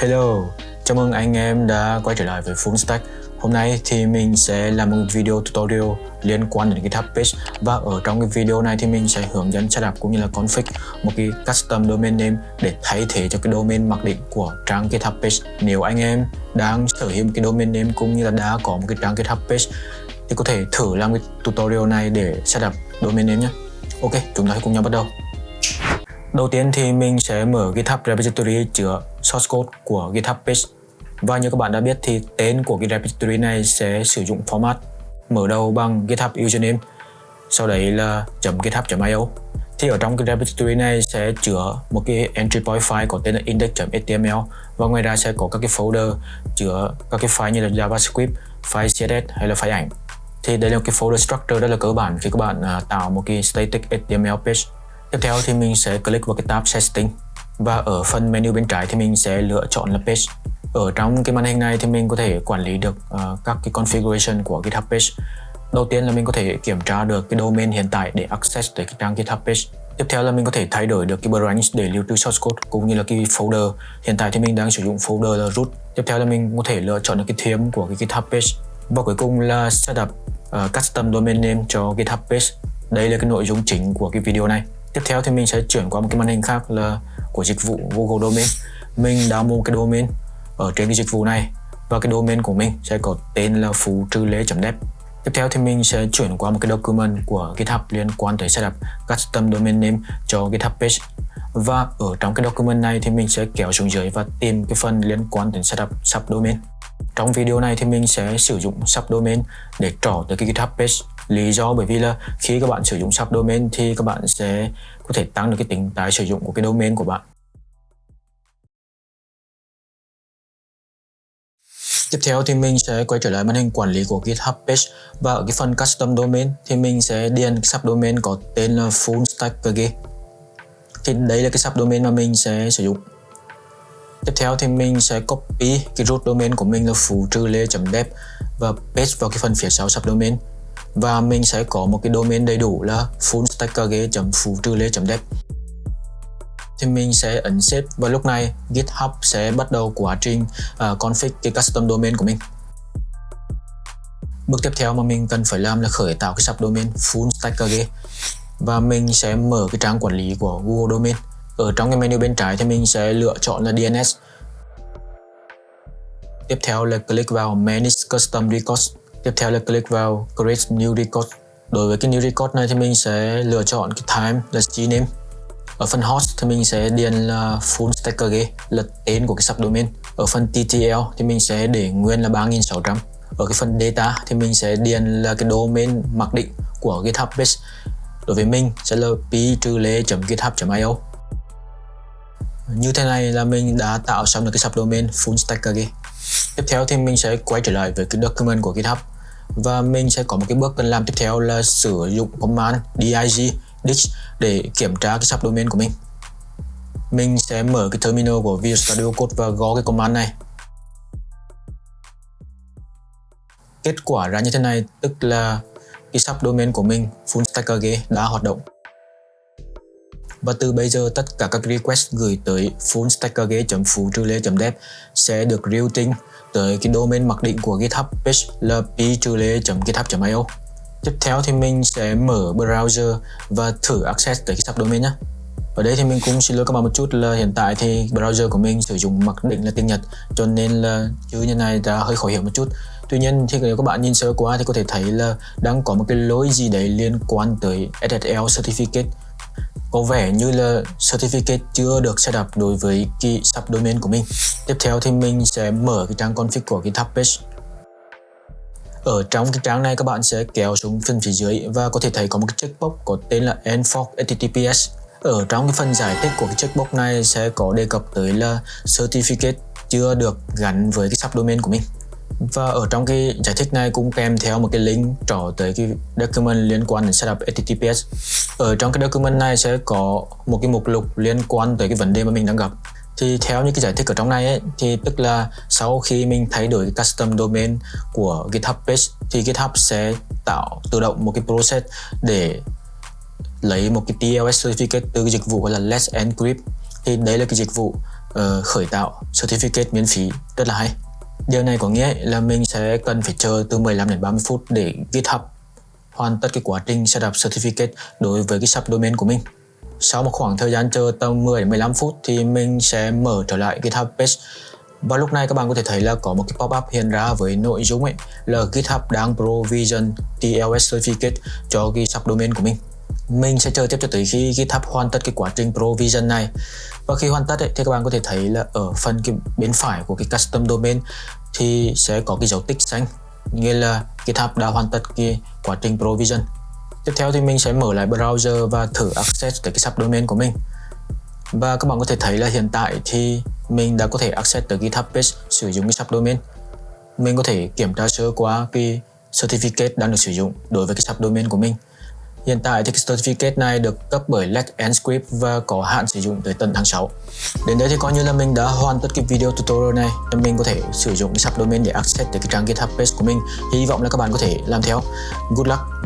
Hello, chào mừng anh em đã quay trở lại với Full Stack. Hôm nay thì mình sẽ làm một video tutorial liên quan đến GitHub page và ở trong cái video này thì mình sẽ hướng dẫn setup cũng như là config một cái custom domain name để thay thế cho cái domain mặc định của trang GitHub page. Nếu anh em đang sở hữu một cái domain name cũng như là đã có một cái trang GitHub page thì có thể thử làm cái tutorial này để setup domain name nhé. Ok, chúng ta hãy cùng nhau bắt đầu. Đầu tiên thì mình sẽ mở GitHub repository chứa source code của GitHub page. Và như các bạn đã biết thì tên của cái repository này sẽ sử dụng format mở đầu bằng GitHub username, sau đấy là .github.io. Thì ở trong cái repository này sẽ chứa một cái entry point file có tên là index.html và ngoài ra sẽ có các cái folder chứa các cái file như là JavaScript, file CSS hay là file ảnh. Thì đây là cái folder structure rất là cơ bản khi các bạn à, tạo một cái static HTML page Tiếp theo thì mình sẽ click vào cái tab Setting và ở phần menu bên trái thì mình sẽ lựa chọn là Page. Ở trong cái màn hình này thì mình có thể quản lý được uh, các cái configuration của GitHub Page. Đầu tiên là mình có thể kiểm tra được cái domain hiện tại để access tới cái trang GitHub Page. Tiếp theo là mình có thể thay đổi được cái branch để lưu trữ source code cũng như là cái folder. Hiện tại thì mình đang sử dụng folder là root. Tiếp theo là mình có thể lựa chọn được cái theme của cái GitHub Page. Và cuối cùng là setup uh, custom domain name cho GitHub Page. Đây là cái nội dung chính của cái video này. Tiếp theo thì mình sẽ chuyển qua một cái màn hình khác là của dịch vụ Google Domain. Mình đã mua cái domain ở trên cái dịch vụ này và cái domain của mình sẽ có tên là phú trừ lê net Tiếp theo thì mình sẽ chuyển qua một cái document của GitHub liên quan tới setup custom domain name cho GitHub page. Và ở trong cái document này thì mình sẽ kéo xuống dưới và tìm cái phần liên quan đến setup subdomain. Trong video này thì mình sẽ sử dụng subdomain để trỏ tới cái GitHub page lý do bởi vì là khi các bạn sử dụng subdomain thì các bạn sẽ có thể tăng được cái tính tái sử dụng của cái domain của bạn Tiếp theo thì mình sẽ quay trở lại màn hình quản lý của GitHub page và ở cái phần custom domain thì mình sẽ điền subdomain có tên là full stack PG. Thì đây là cái subdomain mà mình sẽ sử dụng. Tiếp theo thì mình sẽ copy cái root domain của mình là phú trừ lê.dev và paste vào cái phần phía sau subdomain. Và mình sẽ có một cái domain đầy đủ là fullstackkg.phú trừ lê.dev thì mình sẽ ấn save và lúc này GitHub sẽ bắt đầu quá trình uh, config cái custom domain của mình. Bước tiếp theo mà mình cần phải làm là khởi tạo cái subdomain fullstackerge và mình sẽ mở cái trang quản lý của Google Domain ở trong cái menu bên trái thì mình sẽ lựa chọn là DNS tiếp theo là click vào Manage Custom Records Tiếp theo là click vào Create New Record. Đối với cái New Record này thì mình sẽ lựa chọn cái time là gname. Ở phần host thì mình sẽ điền là full stack là tên của cái subdomain. Ở phần TTL thì mình sẽ để nguyên là 3600. Ở cái phần data thì mình sẽ điền là cái domain mặc định của GitHub page. Đối với mình sẽ là p-lê.github.io. Như thế này là mình đã tạo xong được cái subdomain full stack Tiếp theo thì mình sẽ quay trở lại với cái document của GitHub. Và mình sẽ có một cái bước cần làm tiếp theo là sử dụng command dig dig để kiểm tra cái subdomain của mình. Mình sẽ mở cái terminal của Visual Studio Code và gõ cái command này. Kết quả ra như thế này, tức là cái subdomain của mình fullstackg đã hoạt động và từ bây giờ, tất cả các request gửi tới fullstackg.phú dev sẽ được routing tới cái domain mặc định của GitHub page là p-github.io Tiếp theo thì mình sẽ mở browser và thử access tới cái subdomain nhé ở đây thì mình cũng xin lỗi các bạn một chút là hiện tại thì browser của mình sử dụng mặc định là tiếng Nhật, cho nên là chữ như này đã hơi khó hiểu một chút. Tuy nhiên thì nếu các bạn nhìn sơ qua thì có thể thấy là đang có một cái lỗi gì đấy liên quan tới SSL Certificate có vẻ như là certificate chưa được setup đối với cái subdomain của mình. Tiếp theo thì mình sẽ mở cái trang config của GitHub page. Ở trong cái trang này, các bạn sẽ kéo xuống phần phía dưới và có thể thấy có một cái checkbox có tên là enforce HTTPS. Ở trong cái phần giải thích của cái checkbox này sẽ có đề cập tới là certificate chưa được gắn với cái subdomain của mình. Và ở trong cái giải thích này cũng kèm theo một cái link trỏ tới cái document liên quan đến setup HTTPS. Ở trong cái document này sẽ có một cái mục lục liên quan tới cái vấn đề mà mình đang gặp. Thì theo như cái giải thích ở trong này ấy, thì tức là sau khi mình thay đổi cái custom domain của GitHub page thì GitHub sẽ tạo tự động một cái process để lấy một cái TLS certificate từ cái dịch vụ gọi là Let's Encrypt thì đấy là cái dịch vụ uh, khởi tạo certificate miễn phí rất là hay điều này có nghĩa là mình sẽ cần phải chờ từ 15 đến 30 phút để GitHub hoàn tất cái quá trình setup certificate đối với cái subdomain của mình. Sau một khoảng thời gian chờ tầm 10 đến 15 phút thì mình sẽ mở trở lại GitHub page và lúc này các bạn có thể thấy là có một cái pop-up hiện ra với nội dung ấy, là GitHub đang provision TLS certificate cho cái subdomain của mình mình sẽ chờ tiếp cho tới khi GitHub hoàn tất cái quá trình provision này. Và khi hoàn tất ấy, thì các bạn có thể thấy là ở phần cái bên phải của cái custom domain thì sẽ có cái dấu tích xanh nghĩa là GitHub đã hoàn tất cái quá trình provision. Tiếp theo thì mình sẽ mở lại browser và thử access tới cái subdomain của mình. Và các bạn có thể thấy là hiện tại thì mình đã có thể access tới GitHub page sử dụng cái subdomain mình có thể kiểm tra sơ qua cái certificate đang được sử dụng đối với cái subdomain của mình. Hiện tại thì cái certificate này được cấp bởi Let's Script và có hạn sử dụng tới tận tháng 6. Đến đây thì coi như là mình đã hoàn tất cái video tutorial này. Mình có thể sử dụng cái subdomain để access tới cái trang GitHub page của mình. Hy vọng là các bạn có thể làm theo. Good luck!